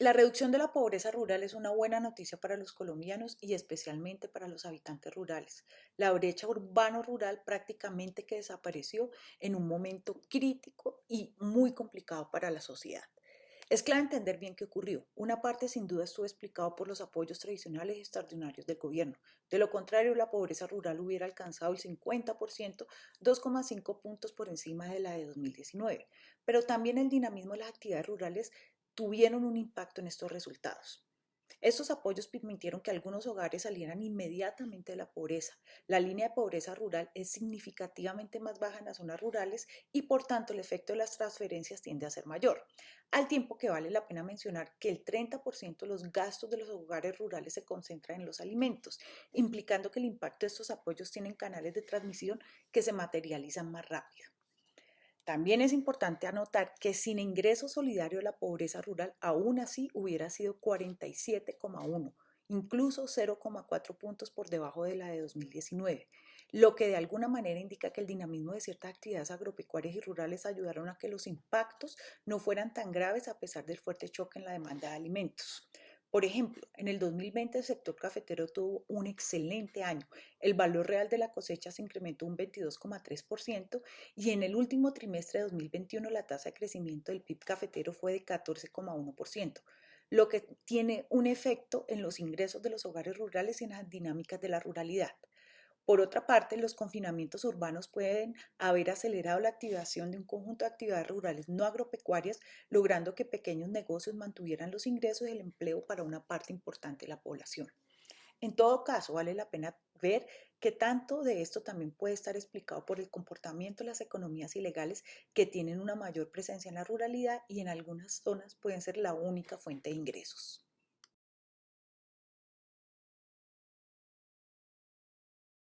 La reducción de la pobreza rural es una buena noticia para los colombianos y especialmente para los habitantes rurales. La brecha urbano-rural prácticamente que desapareció en un momento crítico y muy complicado para la sociedad. Es clave entender bien qué ocurrió. Una parte sin duda estuvo explicado por los apoyos tradicionales y extraordinarios del gobierno. De lo contrario, la pobreza rural hubiera alcanzado el 50%, 2,5 puntos por encima de la de 2019. Pero también el dinamismo de las actividades rurales tuvieron un impacto en estos resultados. Estos apoyos permitieron que algunos hogares salieran inmediatamente de la pobreza. La línea de pobreza rural es significativamente más baja en las zonas rurales y por tanto el efecto de las transferencias tiende a ser mayor. Al tiempo que vale la pena mencionar que el 30% de los gastos de los hogares rurales se concentran en los alimentos, implicando que el impacto de estos apoyos tienen canales de transmisión que se materializan más rápido. También es importante anotar que sin ingreso solidario la pobreza rural aún así hubiera sido 47,1, incluso 0,4 puntos por debajo de la de 2019, lo que de alguna manera indica que el dinamismo de ciertas actividades agropecuarias y rurales ayudaron a que los impactos no fueran tan graves a pesar del fuerte choque en la demanda de alimentos. Por ejemplo, en el 2020 el sector cafetero tuvo un excelente año. El valor real de la cosecha se incrementó un 22,3% y en el último trimestre de 2021 la tasa de crecimiento del PIB cafetero fue de 14,1%, lo que tiene un efecto en los ingresos de los hogares rurales y en las dinámicas de la ruralidad. Por otra parte, los confinamientos urbanos pueden haber acelerado la activación de un conjunto de actividades rurales no agropecuarias, logrando que pequeños negocios mantuvieran los ingresos y el empleo para una parte importante de la población. En todo caso, vale la pena ver que tanto de esto también puede estar explicado por el comportamiento de las economías ilegales que tienen una mayor presencia en la ruralidad y en algunas zonas pueden ser la única fuente de ingresos.